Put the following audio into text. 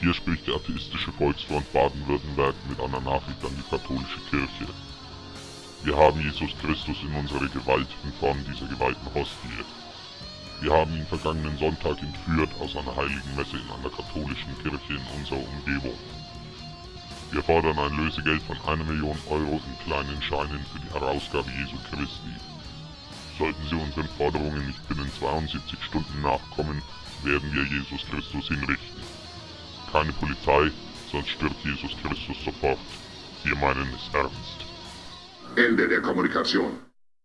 Hier spricht der atheistische Volksfront Baden-Württemberg mit einer Nachricht an die katholische Kirche. Wir haben Jesus Christus in unsere Gewalt in Form dieser geweihten Hostie. Wir haben ihn vergangenen Sonntag entführt aus einer heiligen Messe in einer katholischen Kirche in unserer Umgebung. Wir fordern ein Lösegeld von einer Million Euro in kleinen Scheinen für die Herausgabe Jesu Christi. Sollten Sie unseren Forderungen nicht binnen 72 Stunden nachkommen, werden wir Jesus Christus hinrichten. Keine Polizei, sonst stirbt Jesus Christus sofort. Wir meinen es ernst. Ende der Kommunikation.